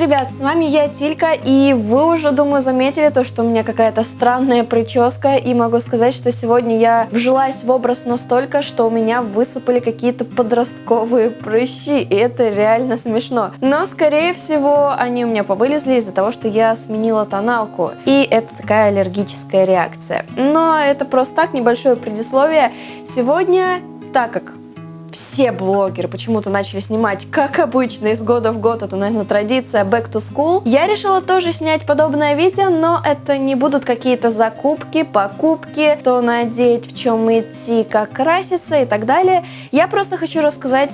ребят, с вами я, Тилька, и вы уже, думаю, заметили то, что у меня какая-то странная прическа, и могу сказать, что сегодня я вжилась в образ настолько, что у меня высыпали какие-то подростковые прыщи, и это реально смешно. Но, скорее всего, они у меня повылезли из-за того, что я сменила тоналку, и это такая аллергическая реакция. Но это просто так, небольшое предисловие. Сегодня, так как все блогеры почему-то начали снимать, как обычно, из года в год, это, наверное, традиция Back to School. Я решила тоже снять подобное видео, но это не будут какие-то закупки, покупки, то надеть, в чем идти, как краситься и так далее. Я просто хочу рассказать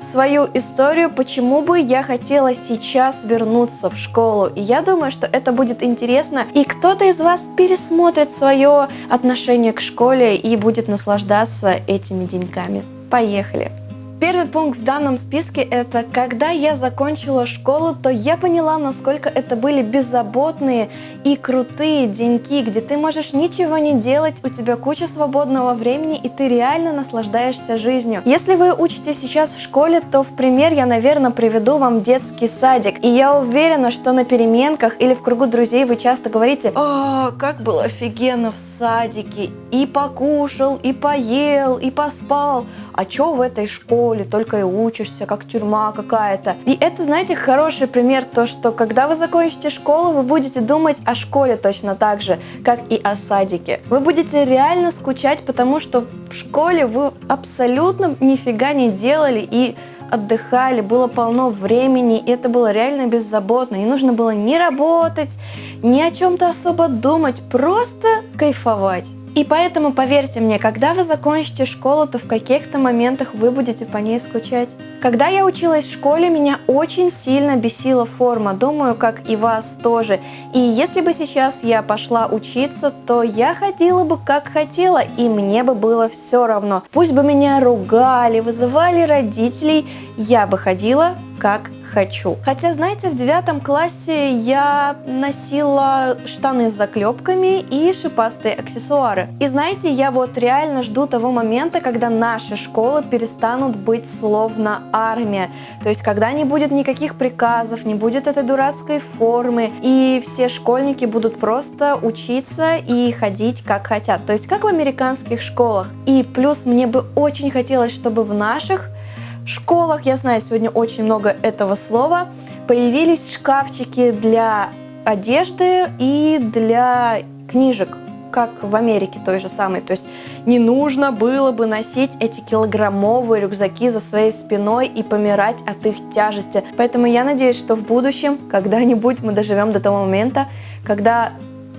свою историю, почему бы я хотела сейчас вернуться в школу. И я думаю, что это будет интересно, и кто-то из вас пересмотрит свое отношение к школе и будет наслаждаться этими деньками. Поехали! Первый пункт в данном списке это когда я закончила школу, то я поняла, насколько это были беззаботные и крутые деньки, где ты можешь ничего не делать, у тебя куча свободного времени и ты реально наслаждаешься жизнью. Если вы учитесь сейчас в школе, то в пример я, наверное, приведу вам детский садик. И я уверена, что на переменках или в кругу друзей вы часто говорите «О, как было офигенно в садике! И покушал, и поел, и поспал! А чё в этой школе?» Школе, только и учишься, как тюрьма какая-то. И это, знаете, хороший пример, то, что когда вы закончите школу, вы будете думать о школе точно так же, как и о садике. Вы будете реально скучать, потому что в школе вы абсолютно нифига не делали и отдыхали, было полно времени, и это было реально беззаботно. Не нужно было ни работать, ни о чем-то особо думать, просто кайфовать. И поэтому, поверьте мне, когда вы закончите школу, то в каких-то моментах вы будете по ней скучать. Когда я училась в школе, меня очень сильно бесила форма, думаю, как и вас тоже. И если бы сейчас я пошла учиться, то я ходила бы как хотела, и мне бы было все равно. Пусть бы меня ругали, вызывали родителей, я бы ходила как хочу. Хотя, знаете, в девятом классе я носила штаны с заклепками и шипастые аксессуары. И знаете, я вот реально жду того момента, когда наши школы перестанут быть словно армия. То есть, когда не будет никаких приказов, не будет этой дурацкой формы, и все школьники будут просто учиться и ходить как хотят. То есть, как в американских школах. И плюс мне бы очень хотелось, чтобы в наших школах, я знаю, сегодня очень много этого слова, появились шкафчики для одежды и для книжек, как в Америке той же самой. То есть не нужно было бы носить эти килограммовые рюкзаки за своей спиной и помирать от их тяжести. Поэтому я надеюсь, что в будущем, когда-нибудь мы доживем до того момента, когда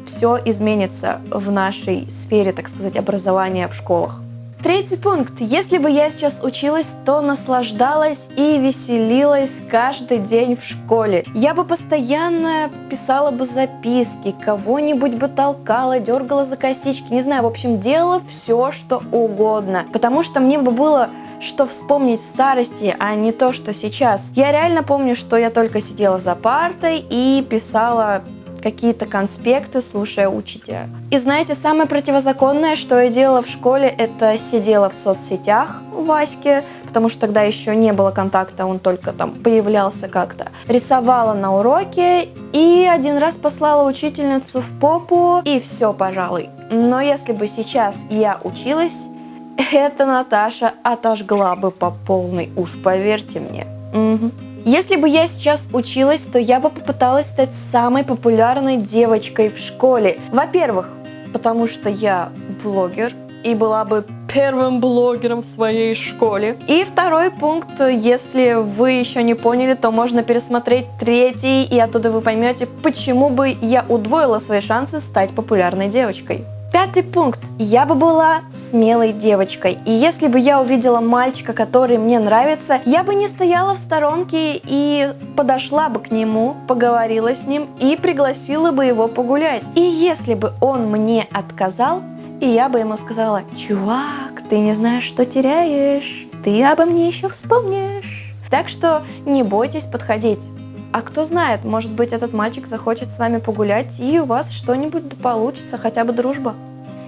все изменится в нашей сфере, так сказать, образования в школах. Третий пункт. Если бы я сейчас училась, то наслаждалась и веселилась каждый день в школе. Я бы постоянно писала бы записки, кого-нибудь бы толкала, дергала за косички, не знаю, в общем, делала все, что угодно. Потому что мне бы было что вспомнить в старости, а не то, что сейчас. Я реально помню, что я только сидела за партой и писала какие-то конспекты, слушая учителя. И знаете, самое противозаконное, что я делала в школе, это сидела в соцсетях у Васьки, потому что тогда еще не было контакта, он только там появлялся как-то. Рисовала на уроке и один раз послала учительницу в попу, и все, пожалуй. Но если бы сейчас я училась, эта Наташа отожгла бы по полной, уж поверьте мне. Угу. Если бы я сейчас училась, то я бы попыталась стать самой популярной девочкой в школе. Во-первых, потому что я блогер и была бы первым блогером в своей школе. И второй пункт, если вы еще не поняли, то можно пересмотреть третий, и оттуда вы поймете, почему бы я удвоила свои шансы стать популярной девочкой. Пятый пункт. Я бы была смелой девочкой. И если бы я увидела мальчика, который мне нравится, я бы не стояла в сторонке и подошла бы к нему, поговорила с ним и пригласила бы его погулять. И если бы он мне отказал, и я бы ему сказала, чувак, ты не знаешь, что теряешь, ты обо мне еще вспомнишь. Так что не бойтесь подходить. А кто знает, может быть этот мальчик захочет с вами погулять и у вас что-нибудь получится, хотя бы дружба.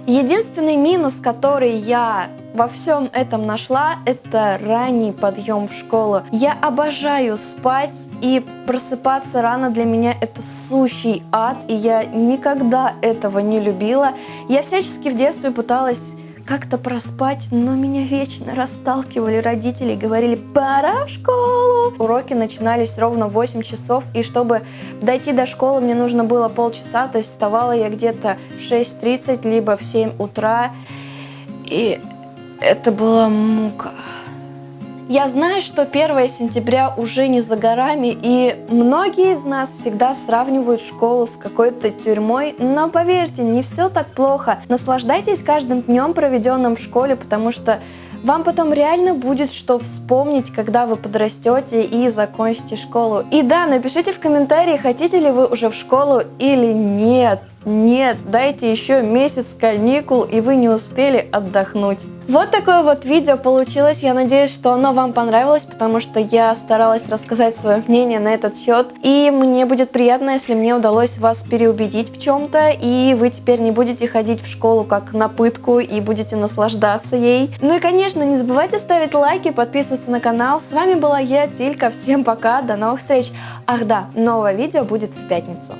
Единственный минус, который я во всем этом нашла, это ранний подъем в школу. Я обожаю спать, и просыпаться рано для меня это сущий ад, и я никогда этого не любила. Я всячески в детстве пыталась как-то проспать, но меня вечно расталкивали родители, говорили «пора в школу». Уроки начинались ровно в 8 часов, и чтобы дойти до школы, мне нужно было полчаса, то есть вставала я где-то в 6.30, либо в 7 утра, и это была мука. Я знаю, что 1 сентября уже не за горами, и многие из нас всегда сравнивают школу с какой-то тюрьмой, но поверьте, не все так плохо. Наслаждайтесь каждым днем, проведенным в школе, потому что вам потом реально будет что вспомнить, когда вы подрастете и закончите школу. И да, напишите в комментарии, хотите ли вы уже в школу или нет. Нет, дайте еще месяц каникул, и вы не успели отдохнуть. Вот такое вот видео получилось. Я надеюсь, что оно вам понравилось, потому что я старалась рассказать свое мнение на этот счет. И мне будет приятно, если мне удалось вас переубедить в чем-то, и вы теперь не будете ходить в школу как на пытку и будете наслаждаться ей. Ну и, конечно, не забывайте ставить лайки, подписываться на канал. С вами была я, Тилька. Всем пока, до новых встреч. Ах да, новое видео будет в пятницу.